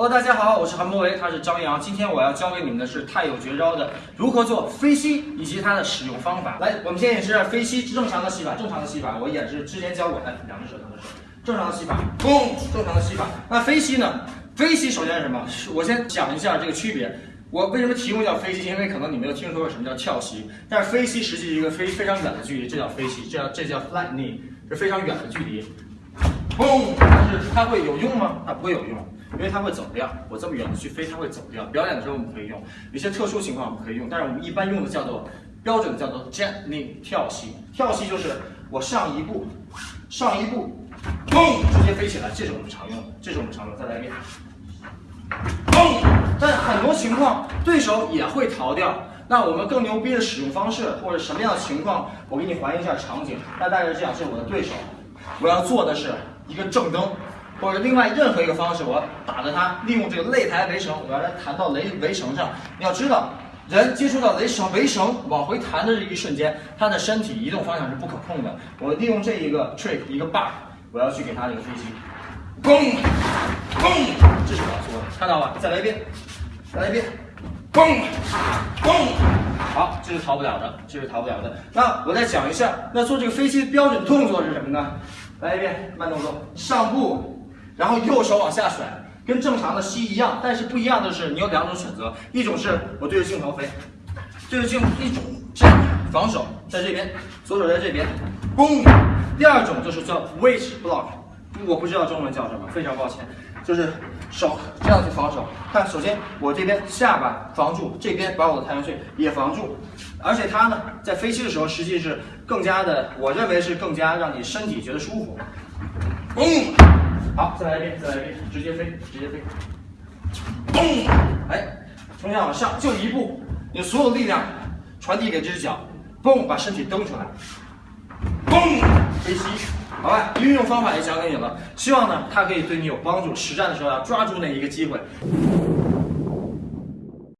Hello，大家好，我是韩博维，他是张扬。今天我要教给你们的是太有绝招的如何做飞膝以及它的使用方法。来，我们先演示飞膝正常的吸法，正常的吸法，我演示之前教过，来，两只手，两只手，正常的吸法，嘣，正常的吸法。那飞膝呢？飞膝首先是什么？我先讲一下这个区别。我为什么题目叫飞膝？因为可能你没有听说过什么叫跳膝，但是飞膝实际是一个非非常远的距离，这叫飞膝，这叫这叫 flat knee，是非常远的距离。嘣，但是它会有用吗？它不会有用。因为它会走掉，我这么远的去飞，它会走掉。表演的时候我们可以用，有些特殊情况我们可以用，但是我们一般用的叫做标准的叫做 jet knee 跳膝。跳膝就是我上一步，上一步，嘣，直接飞起来，这是我们常用的，这是我们常用。再来一遍，嘣。但很多情况对手也会逃掉，那我们更牛逼的使用方式或者什么样的情况，我给你还原一下场景。那大概是这样，这是我的对手，我要做的是一个正蹬。或者另外任何一个方式，我要打着它，利用这个擂台围绳，我要来弹到围围绳上。你要知道，人接触到雷绳围绳往回弹的这一瞬间，他的身体移动方向是不可控的。我利用这一个 trick 一个 bar，我要去给他这个飞机，嘣嘣，这是我要做的，看到吧？再来一遍，再来一遍，嘣嘣，好，这是逃不了的，这是逃不了的。那我再讲一下，那做这个飞机的标准动作是什么呢？来一遍慢动作，上步。然后右手往下甩，跟正常的吸一样，但是不一样的是，你有两种选择，一种是我对着镜头飞，对着镜，一种这样防守在这边，左手在这边，嘣。第二种就是叫 weight block，我不知道中文叫什么，非常抱歉，就是手这样去防守。看，首先我这边下巴防住，这边把我的太阳穴也防住，而且它呢，在飞膝的时候，实际是更加的，我认为是更加让你身体觉得舒服。嘣。好，再来一遍，再来一遍，直接飞，直接飞，嘣！哎，从下往上就一步，你所有力量传递给这只脚，嘣，把身体蹬出来，嘣，飞膝，好吧？运用方法也讲给你了，希望呢它可以对你有帮助。实战的时候要抓住那一个机会。